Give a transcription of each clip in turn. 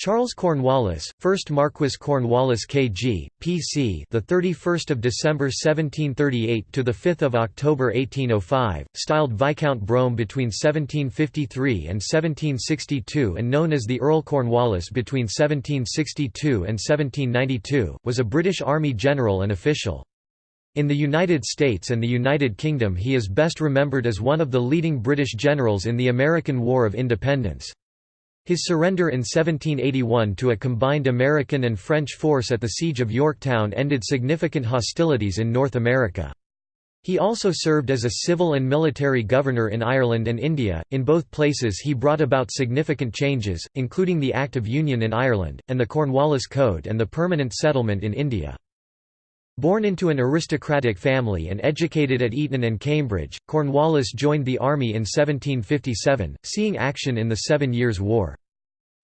Charles Cornwallis, 1st Marquis Cornwallis KG, PC, the 31st of December 1738 to the 5th of October 1805, styled Viscount Brome between 1753 and 1762 and known as the Earl Cornwallis between 1762 and 1792, was a British Army general and official. In the United States and the United Kingdom he is best remembered as one of the leading British generals in the American War of Independence. His surrender in 1781 to a combined American and French force at the Siege of Yorktown ended significant hostilities in North America. He also served as a civil and military governor in Ireland and India. In both places, he brought about significant changes, including the Act of Union in Ireland, and the Cornwallis Code and the permanent settlement in India. Born into an aristocratic family and educated at Eton and Cambridge, Cornwallis joined the army in 1757, seeing action in the Seven Years' War.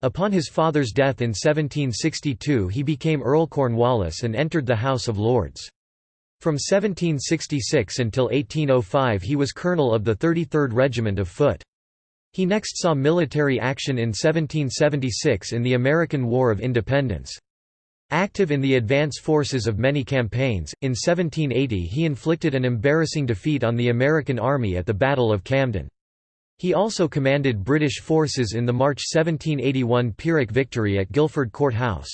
Upon his father's death in 1762 he became Earl Cornwallis and entered the House of Lords. From 1766 until 1805 he was colonel of the 33rd Regiment of Foot. He next saw military action in 1776 in the American War of Independence. Active in the advance forces of many campaigns, in 1780 he inflicted an embarrassing defeat on the American Army at the Battle of Camden. He also commanded British forces in the March 1781 Pyrrhic victory at Guilford Court House.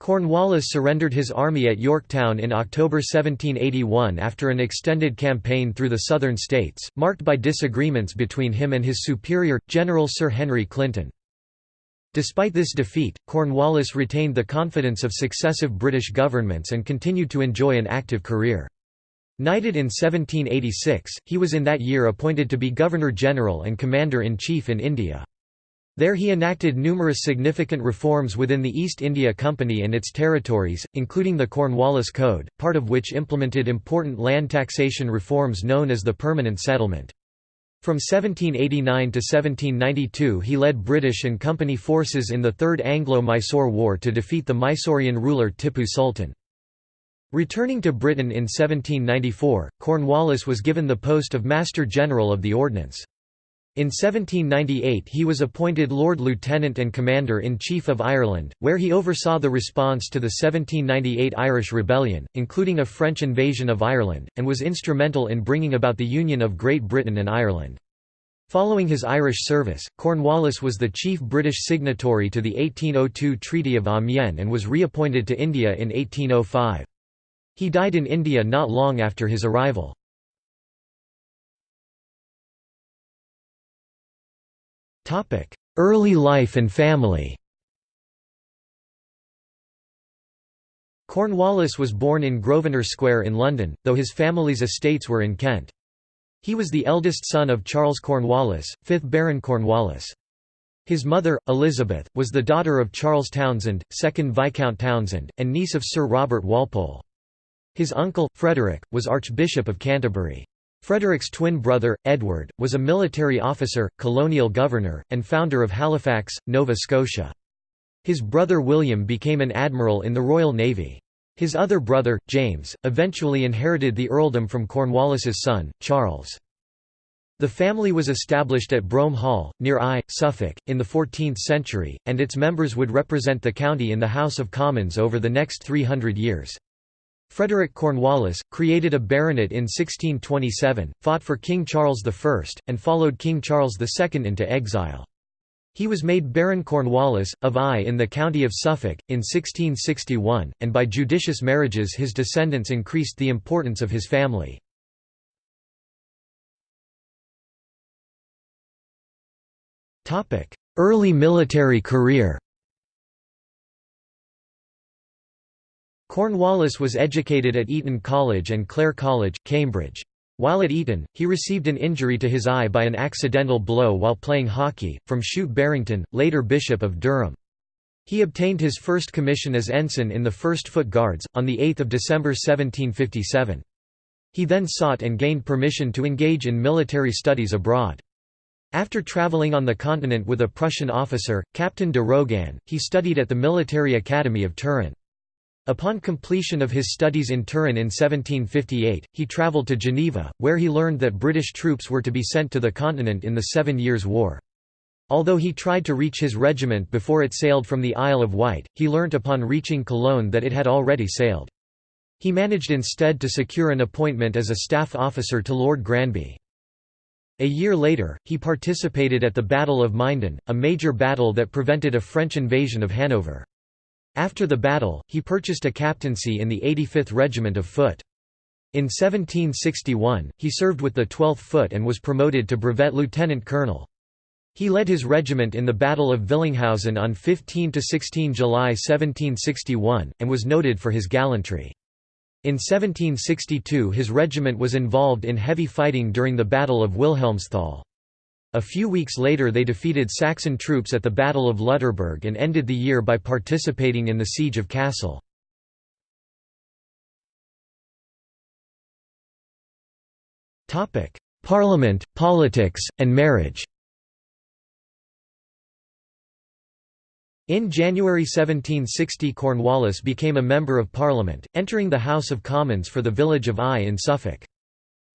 Cornwallis surrendered his army at Yorktown in October 1781 after an extended campaign through the southern states, marked by disagreements between him and his superior, General Sir Henry Clinton. Despite this defeat, Cornwallis retained the confidence of successive British governments and continued to enjoy an active career. Knighted in 1786, he was in that year appointed to be Governor-General and Commander-in-Chief in India. There he enacted numerous significant reforms within the East India Company and its territories, including the Cornwallis Code, part of which implemented important land taxation reforms known as the Permanent Settlement. From 1789 to 1792 he led British and Company forces in the Third Anglo-Mysore War to defeat the Mysorean ruler Tippu Sultan. Returning to Britain in 1794, Cornwallis was given the post of Master General of the Ordnance. In 1798 he was appointed Lord Lieutenant and Commander-in-Chief of Ireland, where he oversaw the response to the 1798 Irish Rebellion, including a French invasion of Ireland, and was instrumental in bringing about the union of Great Britain and Ireland. Following his Irish service, Cornwallis was the chief British signatory to the 1802 Treaty of Amiens and was reappointed to India in 1805. He died in India not long after his arrival. Early life and family Cornwallis was born in Grosvenor Square in London, though his family's estates were in Kent. He was the eldest son of Charles Cornwallis, 5th Baron Cornwallis. His mother, Elizabeth, was the daughter of Charles Townshend, 2nd Viscount Townshend, and niece of Sir Robert Walpole. His uncle, Frederick, was Archbishop of Canterbury. Frederick's twin brother, Edward, was a military officer, colonial governor, and founder of Halifax, Nova Scotia. His brother William became an admiral in the Royal Navy. His other brother, James, eventually inherited the earldom from Cornwallis's son, Charles. The family was established at Brome Hall, near Eye, Suffolk, in the 14th century, and its members would represent the county in the House of Commons over the next 300 years. Frederick Cornwallis, created a baronet in 1627, fought for King Charles I, and followed King Charles II into exile. He was made Baron Cornwallis, of Eye in the county of Suffolk, in 1661, and by judicious marriages his descendants increased the importance of his family. Early military career Cornwallis was educated at Eton College and Clare College, Cambridge. While at Eton, he received an injury to his eye by an accidental blow while playing hockey, from Shute Barrington, later Bishop of Durham. He obtained his first commission as ensign in the 1st Foot Guards, on 8 December 1757. He then sought and gained permission to engage in military studies abroad. After travelling on the continent with a Prussian officer, Captain de Roguin, he studied at the Military Academy of Turin. Upon completion of his studies in Turin in 1758, he travelled to Geneva, where he learned that British troops were to be sent to the continent in the Seven Years' War. Although he tried to reach his regiment before it sailed from the Isle of Wight, he learnt upon reaching Cologne that it had already sailed. He managed instead to secure an appointment as a staff officer to Lord Granby. A year later, he participated at the Battle of Minden, a major battle that prevented a French invasion of Hanover. After the battle, he purchased a captaincy in the 85th Regiment of Foot. In 1761, he served with the 12th Foot and was promoted to brevet lieutenant colonel. He led his regiment in the Battle of Villinghausen on 15–16 July 1761, and was noted for his gallantry. In 1762 his regiment was involved in heavy fighting during the Battle of Wilhelmsthal. A few weeks later they defeated Saxon troops at the Battle of Lutterberg and ended the year by participating in the Siege of Kassel. Parliament, politics, and marriage In January 1760 Cornwallis became a Member of Parliament, entering the House of Commons for the village of Eye in Suffolk.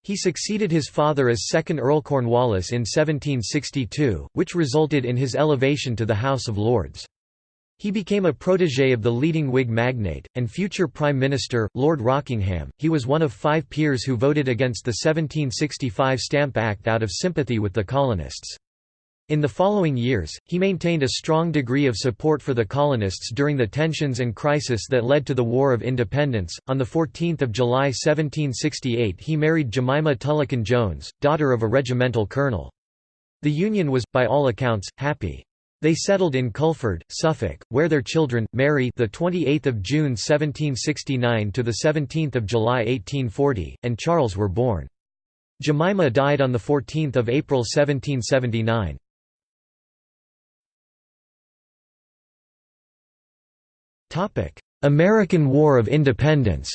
He succeeded his father as second Earl Cornwallis in 1762, which resulted in his elevation to the House of Lords. He became a protégé of the leading Whig magnate, and future Prime Minister, Lord Rockingham. He was one of five peers who voted against the 1765 Stamp Act out of sympathy with the colonists. In the following years, he maintained a strong degree of support for the colonists during the tensions and crisis that led to the War of Independence. On 14 July 1768 he married Jemima Tullekin Jones, daughter of a regimental colonel. The union was, by all accounts, happy. They settled in Culford, Suffolk, where their children, Mary, the 28th of June 1769 to the 17th of July 1840, and Charles were born. Jemima died on the 14th of April 1779. American War of Independence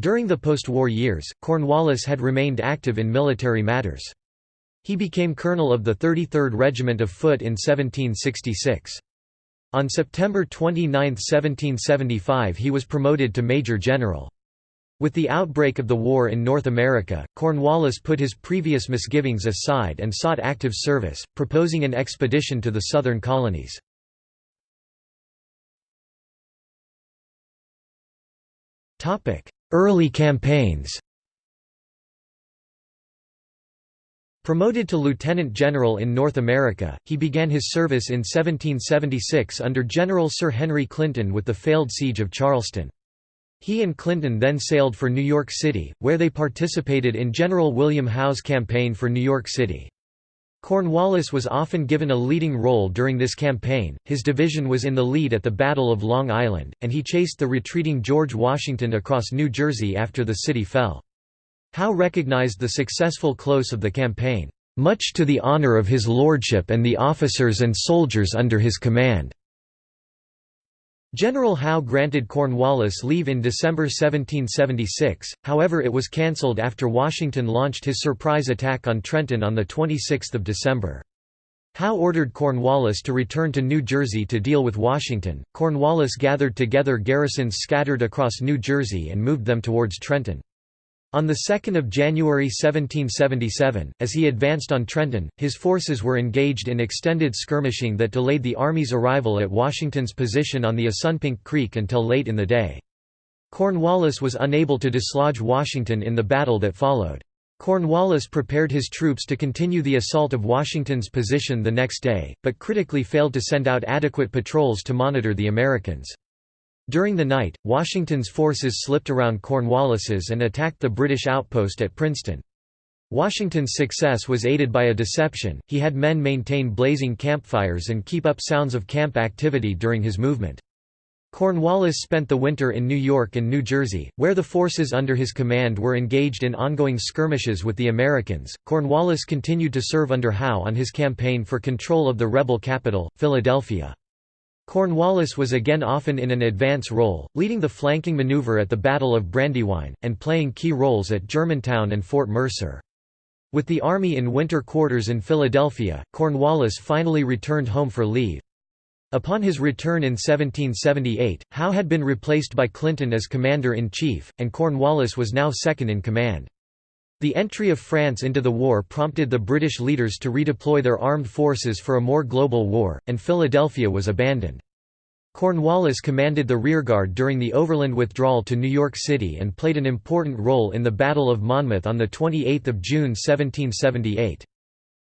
During the post-war years, Cornwallis had remained active in military matters. He became colonel of the 33rd Regiment of Foot in 1766. On September 29, 1775 he was promoted to major general. With the outbreak of the war in North America, Cornwallis put his previous misgivings aside and sought active service, proposing an expedition to the southern colonies. Early campaigns Promoted to lieutenant general in North America, he began his service in 1776 under General Sir Henry Clinton with the failed siege of Charleston. He and Clinton then sailed for New York City, where they participated in General William Howe's campaign for New York City. Cornwallis was often given a leading role during this campaign, his division was in the lead at the Battle of Long Island, and he chased the retreating George Washington across New Jersey after the city fell. Howe recognized the successful close of the campaign, "...much to the honor of his lordship and the officers and soldiers under his command." General Howe granted Cornwallis leave in December 1776, however it was cancelled after Washington launched his surprise attack on Trenton on 26 December. Howe ordered Cornwallis to return to New Jersey to deal with Washington. Cornwallis gathered together garrisons scattered across New Jersey and moved them towards Trenton. On 2 January 1777, as he advanced on Trenton, his forces were engaged in extended skirmishing that delayed the Army's arrival at Washington's position on the Assunpink Creek until late in the day. Cornwallis was unable to dislodge Washington in the battle that followed. Cornwallis prepared his troops to continue the assault of Washington's position the next day, but critically failed to send out adequate patrols to monitor the Americans. During the night, Washington's forces slipped around Cornwallis's and attacked the British outpost at Princeton. Washington's success was aided by a deception, he had men maintain blazing campfires and keep up sounds of camp activity during his movement. Cornwallis spent the winter in New York and New Jersey, where the forces under his command were engaged in ongoing skirmishes with the Americans. Cornwallis continued to serve under Howe on his campaign for control of the rebel capital, Philadelphia. Cornwallis was again often in an advance role, leading the flanking maneuver at the Battle of Brandywine, and playing key roles at Germantown and Fort Mercer. With the army in winter quarters in Philadelphia, Cornwallis finally returned home for leave. Upon his return in 1778, Howe had been replaced by Clinton as commander-in-chief, and Cornwallis was now second in command. The entry of France into the war prompted the British leaders to redeploy their armed forces for a more global war, and Philadelphia was abandoned. Cornwallis commanded the rearguard during the overland withdrawal to New York City and played an important role in the Battle of Monmouth on 28 June 1778.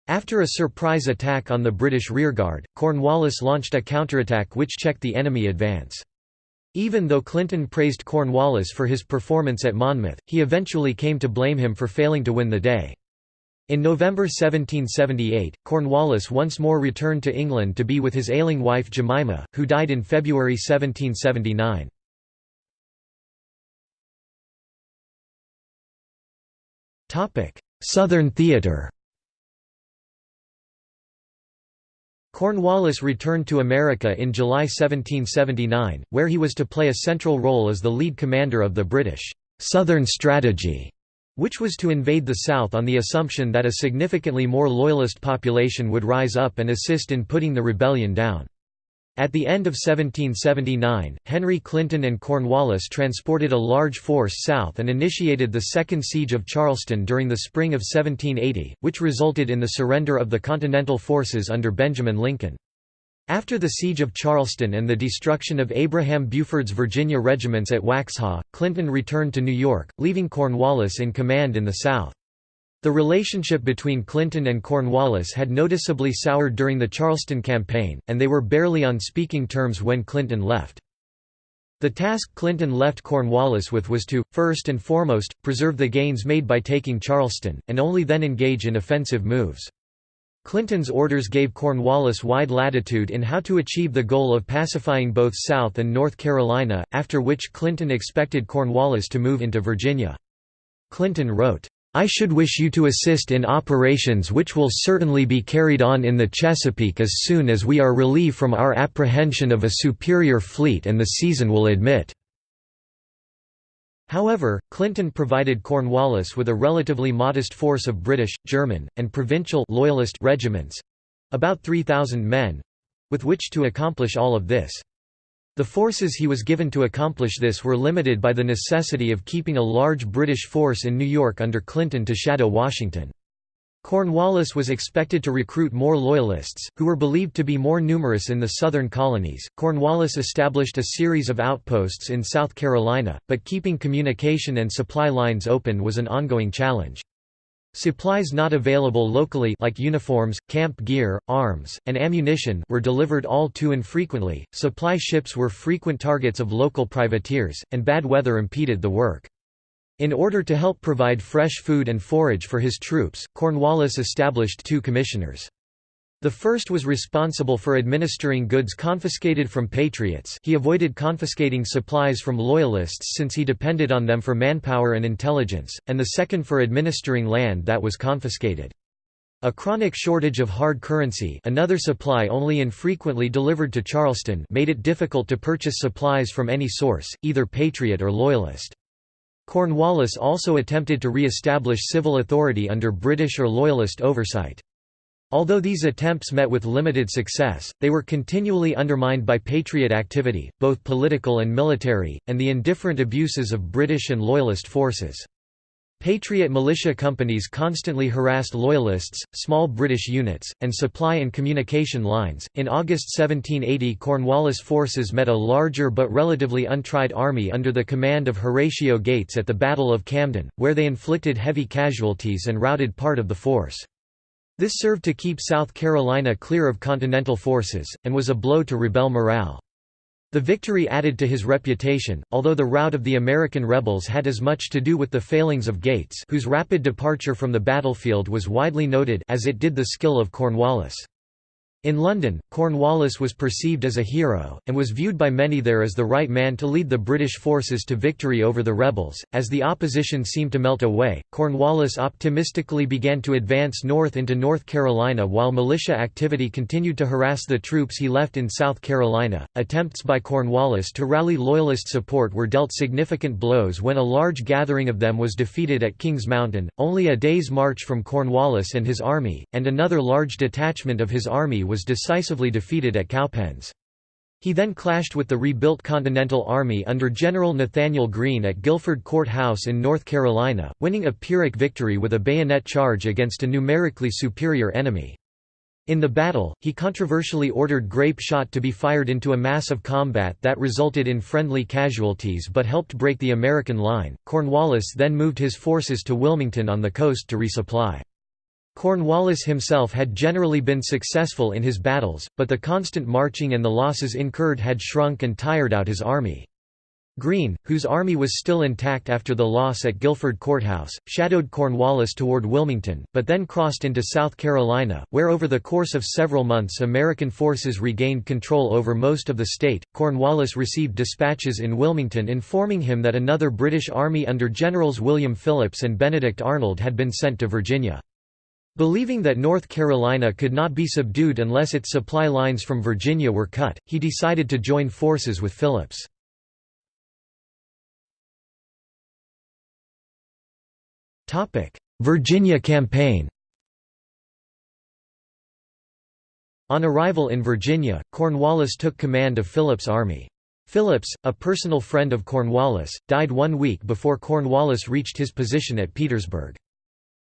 After a surprise attack on the British rearguard, Cornwallis launched a counterattack which checked the enemy advance. Even though Clinton praised Cornwallis for his performance at Monmouth, he eventually came to blame him for failing to win the day. In November 1778, Cornwallis once more returned to England to be with his ailing wife Jemima, who died in February 1779. Southern theatre Cornwallis returned to America in July 1779, where he was to play a central role as the lead commander of the British «Southern Strategy», which was to invade the South on the assumption that a significantly more loyalist population would rise up and assist in putting the rebellion down. At the end of 1779, Henry Clinton and Cornwallis transported a large force south and initiated the Second Siege of Charleston during the spring of 1780, which resulted in the surrender of the Continental forces under Benjamin Lincoln. After the Siege of Charleston and the destruction of Abraham Buford's Virginia regiments at Waxhaw, Clinton returned to New York, leaving Cornwallis in command in the South. The relationship between Clinton and Cornwallis had noticeably soured during the Charleston campaign, and they were barely on speaking terms when Clinton left. The task Clinton left Cornwallis with was to, first and foremost, preserve the gains made by taking Charleston, and only then engage in offensive moves. Clinton's orders gave Cornwallis wide latitude in how to achieve the goal of pacifying both South and North Carolina, after which Clinton expected Cornwallis to move into Virginia. Clinton wrote, I should wish you to assist in operations which will certainly be carried on in the Chesapeake as soon as we are relieved from our apprehension of a superior fleet and the season will admit." However, Clinton provided Cornwallis with a relatively modest force of British, German, and provincial loyalist regiments—about 3,000 men—with which to accomplish all of this. The forces he was given to accomplish this were limited by the necessity of keeping a large British force in New York under Clinton to shadow Washington. Cornwallis was expected to recruit more Loyalists, who were believed to be more numerous in the southern colonies. Cornwallis established a series of outposts in South Carolina, but keeping communication and supply lines open was an ongoing challenge. Supplies not available locally like uniforms, camp gear, arms, and ammunition were delivered all too infrequently, supply ships were frequent targets of local privateers, and bad weather impeded the work. In order to help provide fresh food and forage for his troops, Cornwallis established two commissioners. The first was responsible for administering goods confiscated from patriots he avoided confiscating supplies from loyalists since he depended on them for manpower and intelligence, and the second for administering land that was confiscated. A chronic shortage of hard currency another supply only infrequently delivered to Charleston made it difficult to purchase supplies from any source, either patriot or loyalist. Cornwallis also attempted to re-establish civil authority under British or loyalist oversight. Although these attempts met with limited success, they were continually undermined by Patriot activity, both political and military, and the indifferent abuses of British and Loyalist forces. Patriot militia companies constantly harassed Loyalists, small British units, and supply and communication lines. In August 1780, Cornwallis forces met a larger but relatively untried army under the command of Horatio Gates at the Battle of Camden, where they inflicted heavy casualties and routed part of the force. This served to keep South Carolina clear of Continental forces, and was a blow to rebel morale. The victory added to his reputation, although the rout of the American rebels had as much to do with the failings of Gates whose rapid departure from the battlefield was widely noted as it did the skill of Cornwallis. In London, Cornwallis was perceived as a hero, and was viewed by many there as the right man to lead the British forces to victory over the rebels. As the opposition seemed to melt away, Cornwallis optimistically began to advance north into North Carolina while militia activity continued to harass the troops he left in South Carolina. Attempts by Cornwallis to rally Loyalist support were dealt significant blows when a large gathering of them was defeated at Kings Mountain, only a day's march from Cornwallis and his army, and another large detachment of his army was decisively defeated at Cowpens. He then clashed with the rebuilt Continental Army under General Nathanael Greene at Guilford Court House in North Carolina, winning a Pyrrhic victory with a bayonet charge against a numerically superior enemy. In the battle, he controversially ordered grape shot to be fired into a mass of combat that resulted in friendly casualties but helped break the American line. Cornwallis then moved his forces to Wilmington on the coast to resupply. Cornwallis himself had generally been successful in his battles, but the constant marching and the losses incurred had shrunk and tired out his army. Greene, whose army was still intact after the loss at Guilford Courthouse, shadowed Cornwallis toward Wilmington, but then crossed into South Carolina, where over the course of several months American forces regained control over most of the state. Cornwallis received dispatches in Wilmington informing him that another British army under Generals William Phillips and Benedict Arnold had been sent to Virginia. Believing that North Carolina could not be subdued unless its supply lines from Virginia were cut, he decided to join forces with Phillips. Virginia campaign On arrival in Virginia, Cornwallis took command of Phillips' army. Phillips, a personal friend of Cornwallis, died one week before Cornwallis reached his position at Petersburg.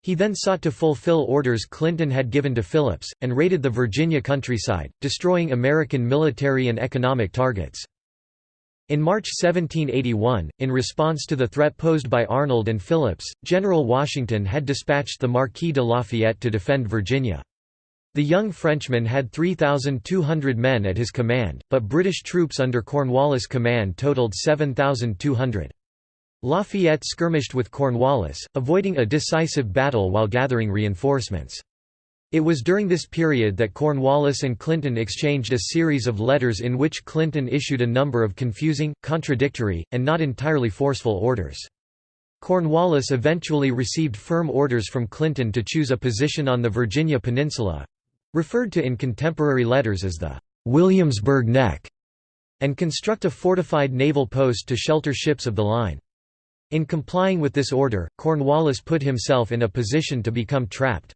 He then sought to fulfill orders Clinton had given to Phillips, and raided the Virginia countryside, destroying American military and economic targets. In March 1781, in response to the threat posed by Arnold and Phillips, General Washington had dispatched the Marquis de Lafayette to defend Virginia. The young Frenchman had 3,200 men at his command, but British troops under Cornwallis' command totaled 7,200. Lafayette skirmished with Cornwallis, avoiding a decisive battle while gathering reinforcements. It was during this period that Cornwallis and Clinton exchanged a series of letters in which Clinton issued a number of confusing, contradictory, and not entirely forceful orders. Cornwallis eventually received firm orders from Clinton to choose a position on the Virginia Peninsula—referred to in contemporary letters as the Williamsburg Neck, and construct a fortified naval post to shelter ships of the line. In complying with this order, Cornwallis put himself in a position to become trapped.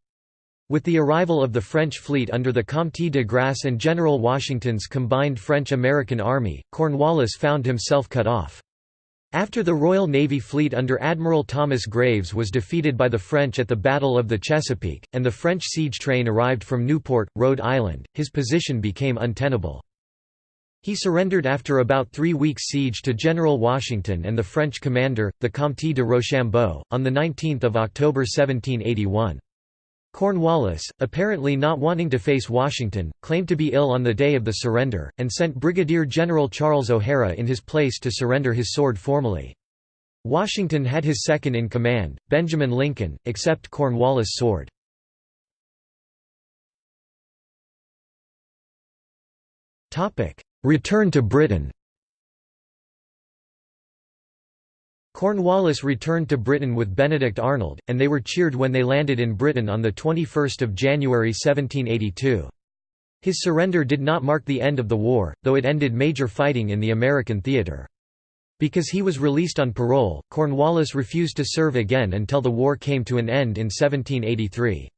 With the arrival of the French fleet under the Comte de Grasse and General Washington's combined French-American army, Cornwallis found himself cut off. After the Royal Navy fleet under Admiral Thomas Graves was defeated by the French at the Battle of the Chesapeake, and the French siege train arrived from Newport, Rhode Island, his position became untenable. He surrendered after about three weeks' siege to General Washington and the French commander, the Comte de Rochambeau, on 19 October 1781. Cornwallis, apparently not wanting to face Washington, claimed to be ill on the day of the surrender, and sent Brigadier General Charles O'Hara in his place to surrender his sword formally. Washington had his second in command, Benjamin Lincoln, accept Cornwallis' sword. Return to Britain Cornwallis returned to Britain with Benedict Arnold, and they were cheered when they landed in Britain on 21 January 1782. His surrender did not mark the end of the war, though it ended major fighting in the American theatre. Because he was released on parole, Cornwallis refused to serve again until the war came to an end in 1783.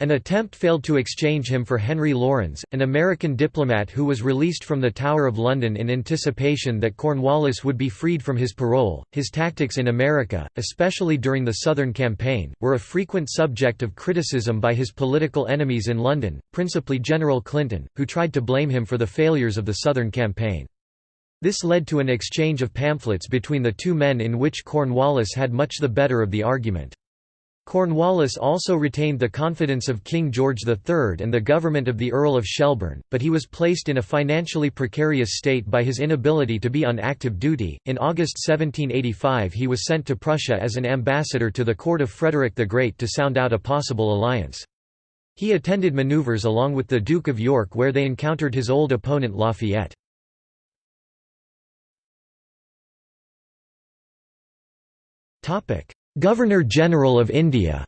An attempt failed to exchange him for Henry Laurens, an American diplomat who was released from the Tower of London in anticipation that Cornwallis would be freed from his parole. His tactics in America, especially during the Southern Campaign, were a frequent subject of criticism by his political enemies in London, principally General Clinton, who tried to blame him for the failures of the Southern Campaign. This led to an exchange of pamphlets between the two men in which Cornwallis had much the better of the argument. Cornwallis also retained the confidence of King George III and the government of the Earl of Shelburne, but he was placed in a financially precarious state by his inability to be on active duty. In August 1785, he was sent to Prussia as an ambassador to the court of Frederick the Great to sound out a possible alliance. He attended maneuvers along with the Duke of York where they encountered his old opponent Lafayette. Topic: Governor-General of India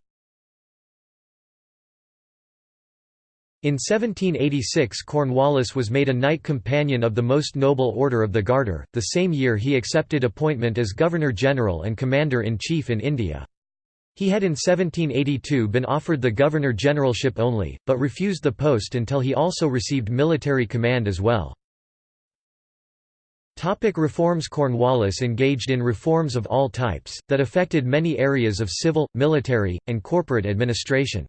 In 1786 Cornwallis was made a Knight Companion of the Most Noble Order of the Garter, the same year he accepted appointment as Governor-General and Commander-in-Chief in India. He had in 1782 been offered the Governor-Generalship only, but refused the post until he also received military command as well. Topic reforms Cornwallis engaged in reforms of all types, that affected many areas of civil, military, and corporate administration.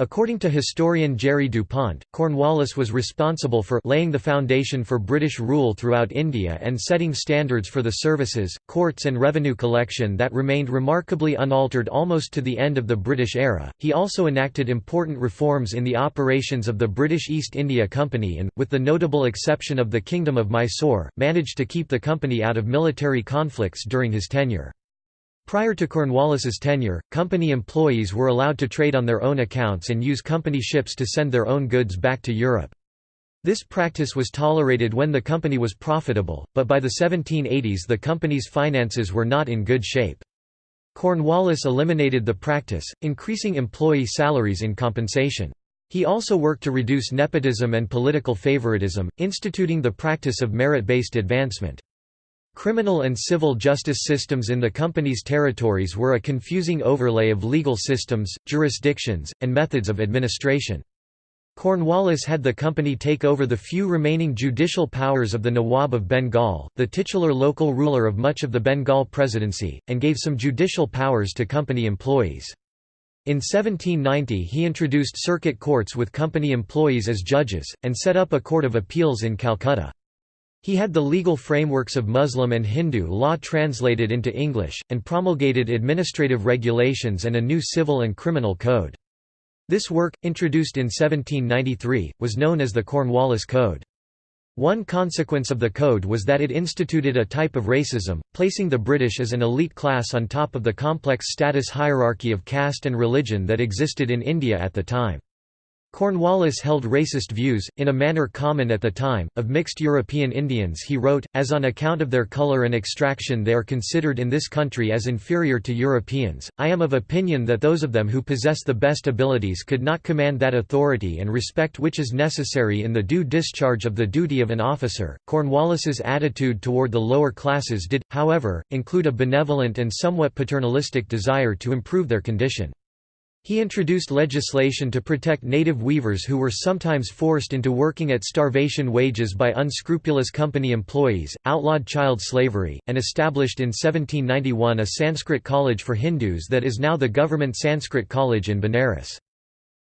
According to historian Jerry Dupont, Cornwallis was responsible for laying the foundation for British rule throughout India and setting standards for the services, courts and revenue collection that remained remarkably unaltered almost to the end of the British era. He also enacted important reforms in the operations of the British East India Company and, with the notable exception of the Kingdom of Mysore, managed to keep the company out of military conflicts during his tenure. Prior to Cornwallis's tenure, company employees were allowed to trade on their own accounts and use company ships to send their own goods back to Europe. This practice was tolerated when the company was profitable, but by the 1780s the company's finances were not in good shape. Cornwallis eliminated the practice, increasing employee salaries in compensation. He also worked to reduce nepotism and political favoritism, instituting the practice of merit-based advancement. Criminal and civil justice systems in the company's territories were a confusing overlay of legal systems, jurisdictions, and methods of administration. Cornwallis had the company take over the few remaining judicial powers of the Nawab of Bengal, the titular local ruler of much of the Bengal presidency, and gave some judicial powers to company employees. In 1790 he introduced circuit courts with company employees as judges, and set up a court of appeals in Calcutta. He had the legal frameworks of Muslim and Hindu law translated into English, and promulgated administrative regulations and a new civil and criminal code. This work, introduced in 1793, was known as the Cornwallis Code. One consequence of the code was that it instituted a type of racism, placing the British as an elite class on top of the complex status hierarchy of caste and religion that existed in India at the time. Cornwallis held racist views, in a manner common at the time, of mixed European Indians he wrote, as on account of their colour and extraction they are considered in this country as inferior to Europeans, I am of opinion that those of them who possess the best abilities could not command that authority and respect which is necessary in the due discharge of the duty of an officer. Cornwallis's attitude toward the lower classes did, however, include a benevolent and somewhat paternalistic desire to improve their condition. He introduced legislation to protect native weavers who were sometimes forced into working at starvation wages by unscrupulous company employees, outlawed child slavery, and established in 1791 a Sanskrit college for Hindus that is now the government Sanskrit College in Benares.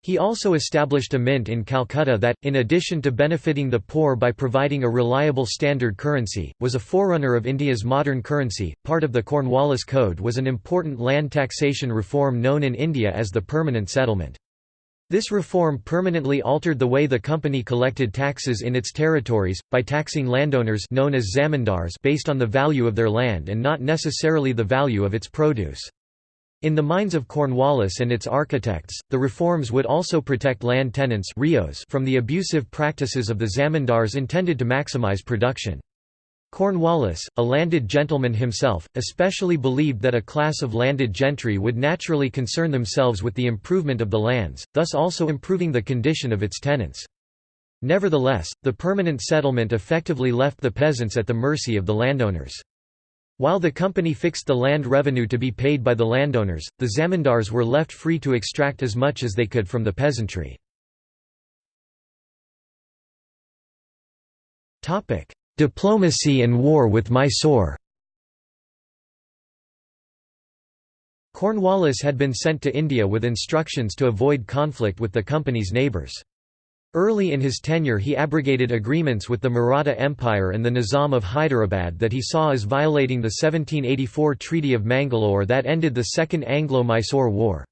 He also established a mint in Calcutta that, in addition to benefiting the poor by providing a reliable standard currency, was a forerunner of India's modern currency. Part of the Cornwallis Code was an important land taxation reform known in India as the Permanent Settlement. This reform permanently altered the way the company collected taxes in its territories, by taxing landowners known as zamindars based on the value of their land and not necessarily the value of its produce. In the minds of Cornwallis and its architects, the reforms would also protect land tenants ryots from the abusive practices of the zamindars intended to maximize production. Cornwallis, a landed gentleman himself, especially believed that a class of landed gentry would naturally concern themselves with the improvement of the lands, thus also improving the condition of its tenants. Nevertheless, the permanent settlement effectively left the peasants at the mercy of the landowners. While the company fixed the land revenue to be paid by the landowners, the zamindars were left free to extract as much as they could from the peasantry. Diplomacy and war with Mysore Cornwallis had been sent to India with instructions to avoid conflict with the company's neighbours. Early in his tenure he abrogated agreements with the Maratha Empire and the Nizam of Hyderabad that he saw as violating the 1784 Treaty of Mangalore that ended the Second Anglo-Mysore War.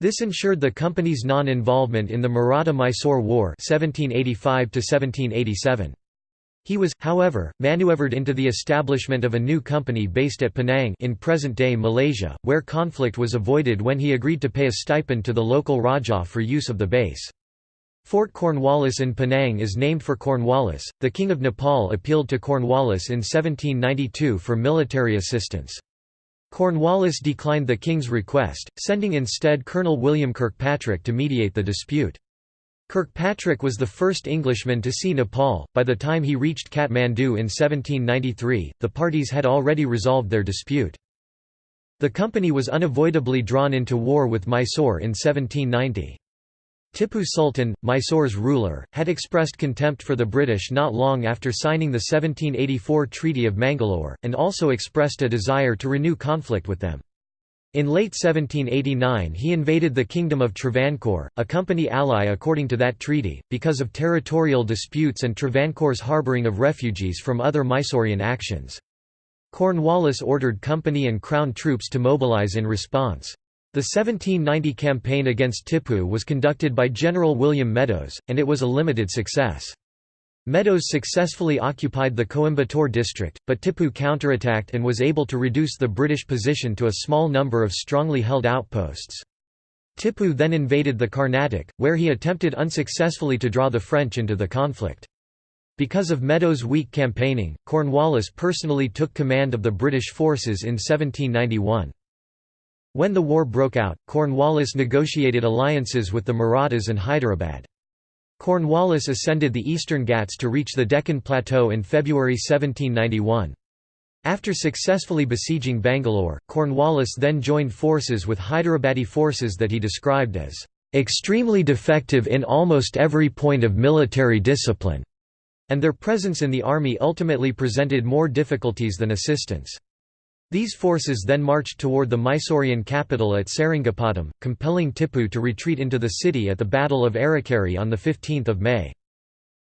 This ensured the company's non-involvement in the Maratha-Mysore War 1785 -1787. He was, however, maneuvered into the establishment of a new company based at Penang in present-day Malaysia, where conflict was avoided when he agreed to pay a stipend to the local Rajah for use of the base. Fort Cornwallis in Penang is named for Cornwallis. The King of Nepal appealed to Cornwallis in 1792 for military assistance. Cornwallis declined the king's request, sending instead Colonel William Kirkpatrick to mediate the dispute. Kirkpatrick was the first Englishman to see Nepal. By the time he reached Kathmandu in 1793, the parties had already resolved their dispute. The company was unavoidably drawn into war with Mysore in 1790. Tippu Sultan, Mysore's ruler, had expressed contempt for the British not long after signing the 1784 Treaty of Mangalore, and also expressed a desire to renew conflict with them. In late 1789 he invaded the Kingdom of Travancore, a company ally according to that treaty, because of territorial disputes and Travancore's harbouring of refugees from other Mysorean actions. Cornwallis ordered company and crown troops to mobilise in response. The 1790 campaign against Tippu was conducted by General William Medows, and it was a limited success. Medows successfully occupied the Coimbatore district, but Tippu counterattacked and was able to reduce the British position to a small number of strongly held outposts. Tippu then invaded the Carnatic, where he attempted unsuccessfully to draw the French into the conflict. Because of Medows' weak campaigning, Cornwallis personally took command of the British forces in 1791. When the war broke out, Cornwallis negotiated alliances with the Marathas and Hyderabad. Cornwallis ascended the eastern Ghats to reach the Deccan Plateau in February 1791. After successfully besieging Bangalore, Cornwallis then joined forces with Hyderabadi forces that he described as extremely defective in almost every point of military discipline, and their presence in the army ultimately presented more difficulties than assistance. These forces then marched toward the Mysorean capital at Seringapatam, compelling Tippu to retreat into the city at the Battle of Arikeri on 15 May.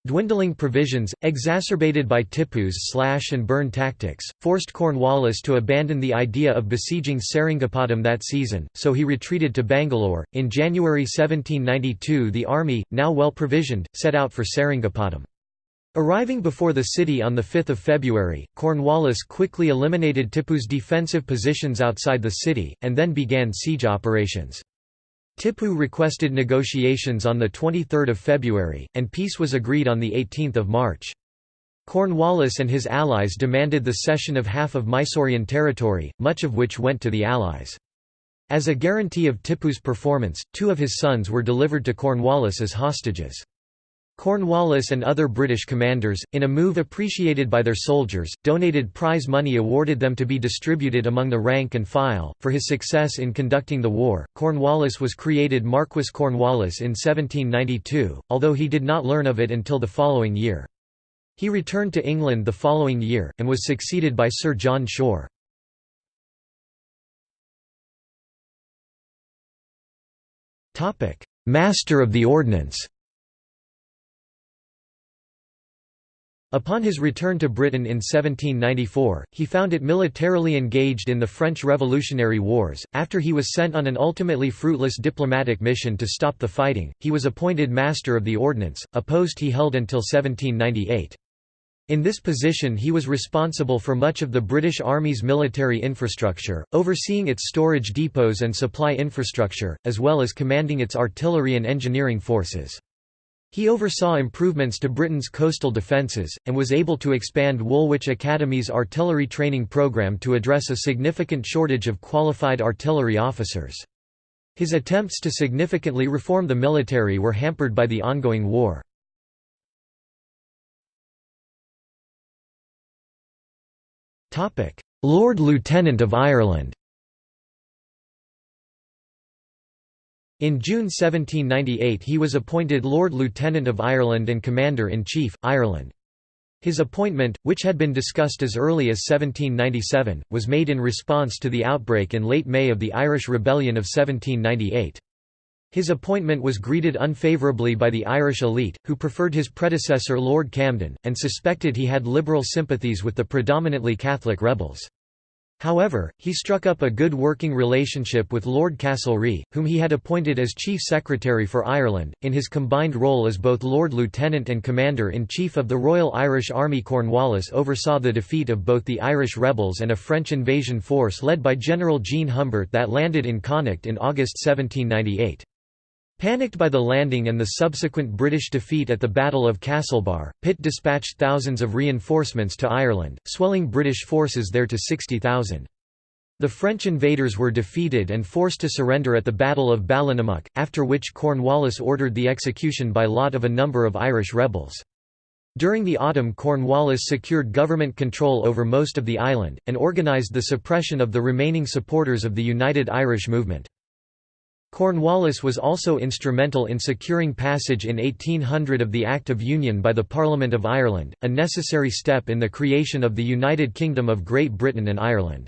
Dwindling provisions, exacerbated by Tippu's slash-and-burn tactics, forced Cornwallis to abandon the idea of besieging Seringapatam that season, so he retreated to Bangalore. In January 1792 the army, now well provisioned, set out for Seringapatam. Arriving before the city on 5 February, Cornwallis quickly eliminated Tippu's defensive positions outside the city, and then began siege operations. Tippu requested negotiations on 23 February, and peace was agreed on 18 March. Cornwallis and his allies demanded the cession of half of Mysorean territory, much of which went to the Allies. As a guarantee of Tippu's performance, two of his sons were delivered to Cornwallis as hostages. Cornwallis and other British commanders, in a move appreciated by their soldiers, donated prize money awarded them to be distributed among the rank and file. For his success in conducting the war, Cornwallis was created Marquis Cornwallis in 1792, although he did not learn of it until the following year. He returned to England the following year, and was succeeded by Sir John Shore. Master of the Ordnance Upon his return to Britain in 1794, he found it militarily engaged in the French Revolutionary Wars. After he was sent on an ultimately fruitless diplomatic mission to stop the fighting, he was appointed Master of the Ordnance, a post he held until 1798. In this position he was responsible for much of the British Army's military infrastructure, overseeing its storage depots and supply infrastructure, as well as commanding its artillery and engineering forces. He oversaw improvements to Britain's coastal defences, and was able to expand Woolwich Academy's artillery training programme to address a significant shortage of qualified artillery officers. His attempts to significantly reform the military were hampered by the ongoing war. Lord Lieutenant of Ireland In June 1798 he was appointed Lord Lieutenant of Ireland and Commander-in-Chief, Ireland. His appointment, which had been discussed as early as 1797, was made in response to the outbreak in late May of the Irish Rebellion of 1798. His appointment was greeted unfavourably by the Irish elite, who preferred his predecessor Lord Camden, and suspected he had liberal sympathies with the predominantly Catholic rebels. However, he struck up a good working relationship with Lord Castlereagh, whom he had appointed as Chief Secretary for Ireland, in his combined role as both Lord Lieutenant and Commander-in-Chief of the Royal Irish Army Cornwallis oversaw the defeat of both the Irish rebels and a French invasion force led by General Jean Humbert that landed in Connacht in August 1798. Panicked by the landing and the subsequent British defeat at the Battle of Castlebar, Pitt dispatched thousands of reinforcements to Ireland, swelling British forces there to 60,000. The French invaders were defeated and forced to surrender at the Battle of Ballinamuck, after which Cornwallis ordered the execution by lot of a number of Irish rebels. During the autumn Cornwallis secured government control over most of the island, and organised the suppression of the remaining supporters of the United Irish movement. Cornwallis was also instrumental in securing passage in 1800 of the Act of Union by the Parliament of Ireland, a necessary step in the creation of the United Kingdom of Great Britain and Ireland.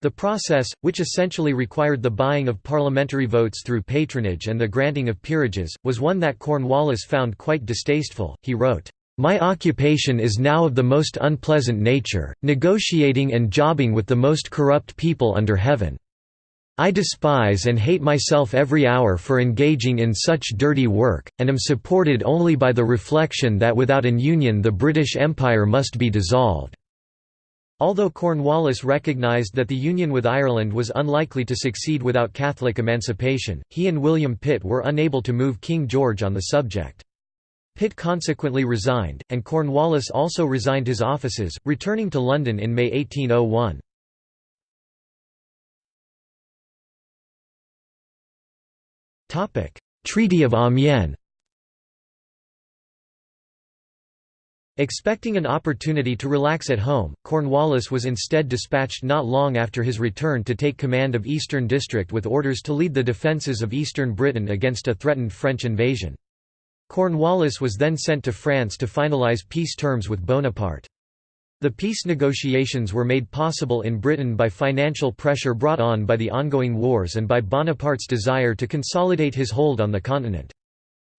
The process, which essentially required the buying of parliamentary votes through patronage and the granting of peerages, was one that Cornwallis found quite distasteful. He wrote, my occupation is now of the most unpleasant nature, negotiating and jobbing with the most corrupt people under heaven. I despise and hate myself every hour for engaging in such dirty work, and am supported only by the reflection that without an union the British Empire must be dissolved." Although Cornwallis recognised that the union with Ireland was unlikely to succeed without Catholic emancipation, he and William Pitt were unable to move King George on the subject. Pitt consequently resigned, and Cornwallis also resigned his offices, returning to London in May 1801. Treaty of Amiens Expecting an opportunity to relax at home, Cornwallis was instead dispatched not long after his return to take command of Eastern District with orders to lead the defences of eastern Britain against a threatened French invasion. Cornwallis was then sent to France to finalise peace terms with Bonaparte. The peace negotiations were made possible in Britain by financial pressure brought on by the ongoing wars and by Bonaparte's desire to consolidate his hold on the continent.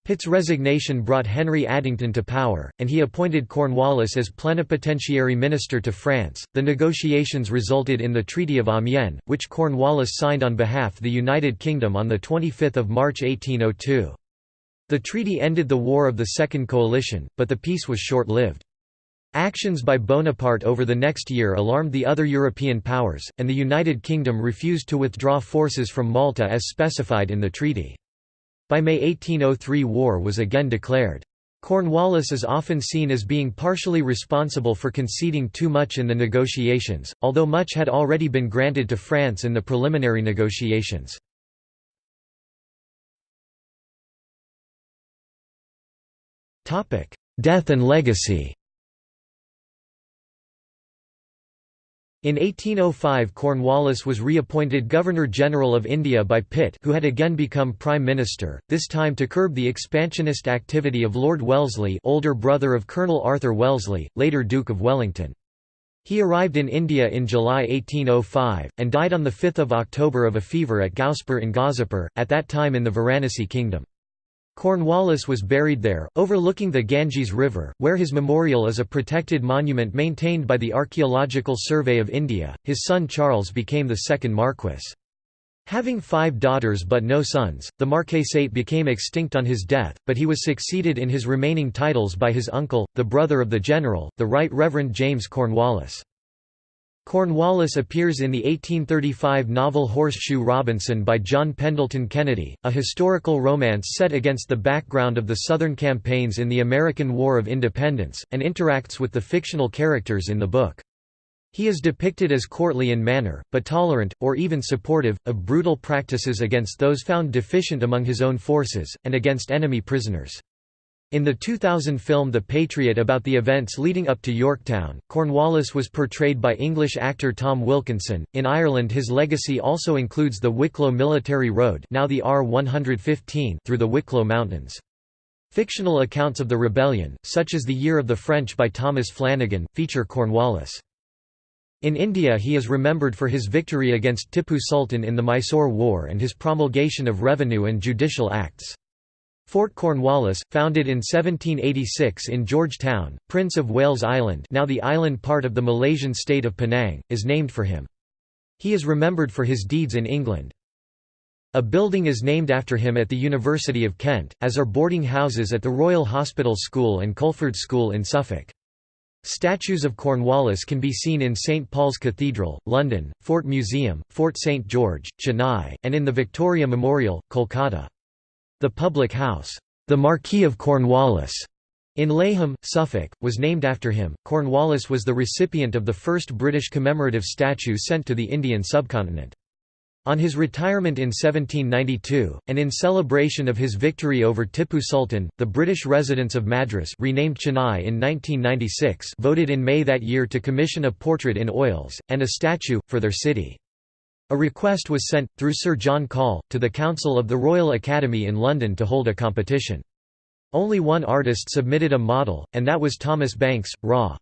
Pitt's resignation brought Henry Addington to power, and he appointed Cornwallis as plenipotentiary minister to France. The negotiations resulted in the Treaty of Amiens, which Cornwallis signed on behalf of the United Kingdom on 25 March 1802. The treaty ended the War of the Second Coalition, but the peace was short-lived. Actions by Bonaparte over the next year alarmed the other European powers, and the United Kingdom refused to withdraw forces from Malta as specified in the treaty. By May 1803 war was again declared. Cornwallis is often seen as being partially responsible for conceding too much in the negotiations, although much had already been granted to France in the preliminary negotiations. Death and legacy In 1805 Cornwallis was reappointed Governor-General of India by Pitt who had again become Prime Minister, this time to curb the expansionist activity of Lord Wellesley older brother of Colonel Arthur Wellesley, later Duke of Wellington. He arrived in India in July 1805, and died on 5 October of a fever at Gauspur in Ghazipur, at that time in the Varanasi kingdom. Cornwallis was buried there, overlooking the Ganges River, where his memorial is a protected monument maintained by the Archaeological Survey of India. His son Charles became the second Marquess. Having five daughters but no sons, the marquessate became extinct on his death, but he was succeeded in his remaining titles by his uncle, the brother of the general, the Right Reverend James Cornwallis. Cornwallis appears in the 1835 novel Horseshoe Robinson by John Pendleton Kennedy, a historical romance set against the background of the Southern campaigns in the American War of Independence, and interacts with the fictional characters in the book. He is depicted as courtly in manner, but tolerant, or even supportive, of brutal practices against those found deficient among his own forces, and against enemy prisoners. In the 2000 film The Patriot about the events leading up to Yorktown, Cornwallis was portrayed by English actor Tom Wilkinson. In Ireland, his legacy also includes the Wicklow Military Road, now the R115, through the Wicklow Mountains. Fictional accounts of the rebellion, such as The Year of the French by Thomas Flanagan, feature Cornwallis. In India he is remembered for his victory against Tippu Sultan in the Mysore War and his promulgation of revenue and judicial acts. Fort Cornwallis, founded in 1786 in Georgetown, Prince of Wales Island now the island part of the Malaysian state of Penang, is named for him. He is remembered for his deeds in England. A building is named after him at the University of Kent, as are boarding houses at the Royal Hospital School and Culford School in Suffolk. Statues of Cornwallis can be seen in St Paul's Cathedral, London, Fort Museum, Fort St George, Chennai, and in the Victoria Memorial, Kolkata. The public house, the Marquis of Cornwallis, in Layham, Suffolk, was named after him. Cornwallis was the recipient of the first British commemorative statue sent to the Indian subcontinent. On his retirement in 1792, and in celebration of his victory over Tippu Sultan, the British residents of Madras renamed Chennai in 1996 voted in May that year to commission a portrait in oils, and a statue, for their city. A request was sent, through Sir John Call, to the Council of the Royal Academy in London to hold a competition. Only one artist submitted a model, and that was Thomas Banks, Raw.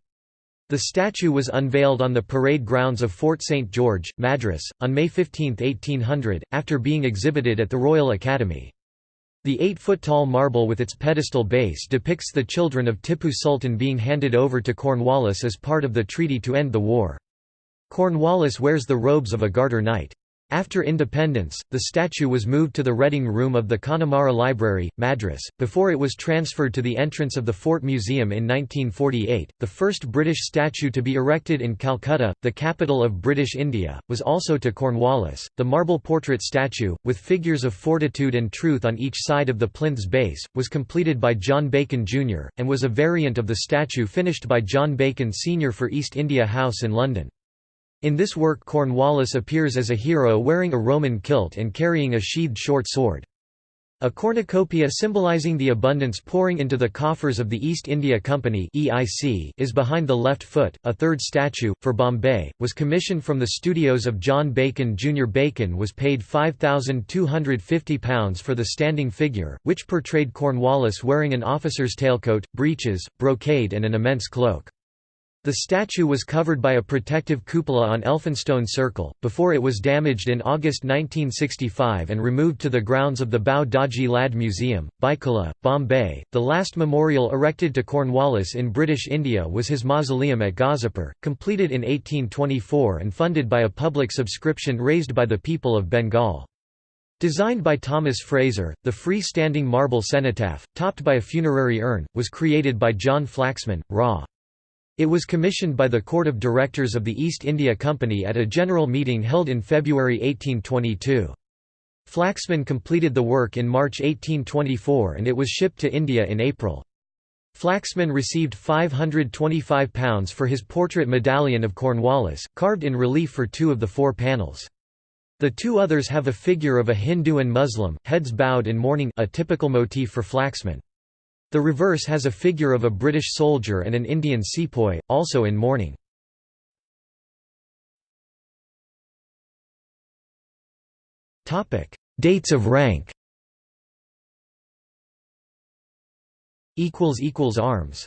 The statue was unveiled on the parade grounds of Fort St George, Madras, on May 15, 1800, after being exhibited at the Royal Academy. The eight-foot-tall marble with its pedestal base depicts the children of Tippu Sultan being handed over to Cornwallis as part of the treaty to end the war. Cornwallis wears the robes of a Garter Knight. After independence, the statue was moved to the Reading Room of the Connemara Library, Madras, before it was transferred to the entrance of the Fort Museum in 1948. The first British statue to be erected in Calcutta, the capital of British India, was also to Cornwallis. The marble portrait statue, with figures of fortitude and truth on each side of the plinth's base, was completed by John Bacon Jr., and was a variant of the statue finished by John Bacon Sr. for East India House in London. In this work Cornwallis appears as a hero wearing a Roman kilt and carrying a sheathed short sword. A cornucopia symbolizing the abundance pouring into the coffers of the East India Company (EIC) is behind the left foot. A third statue for Bombay was commissioned from the studios of John Bacon Jr. Bacon was paid £5,250 for the standing figure, which portrayed Cornwallis wearing an officer's tailcoat, breeches, brocade and an immense cloak. The statue was covered by a protective cupola on Elphinstone Circle, before it was damaged in August 1965 and removed to the grounds of the Bhau Daji Lad Museum, Byculla, Bombay. The last memorial erected to Cornwallis in British India was his mausoleum at Ghazipur, completed in 1824 and funded by a public subscription raised by the people of Bengal. Designed by Thomas Fraser, the free-standing marble cenotaph, topped by a funerary urn, was created by John Flaxman, RA. It was commissioned by the Court of Directors of the East India Company at a general meeting held in February 1822. Flaxman completed the work in March 1824 and it was shipped to India in April. Flaxman received £525 for his portrait medallion of Cornwallis, carved in relief for two of the four panels. The two others have a figure of a Hindu and Muslim, heads bowed in mourning a typical motif for Flaxman. The reverse has a figure of a British soldier and an Indian sepoy, also in mourning. Dates of rank. Arms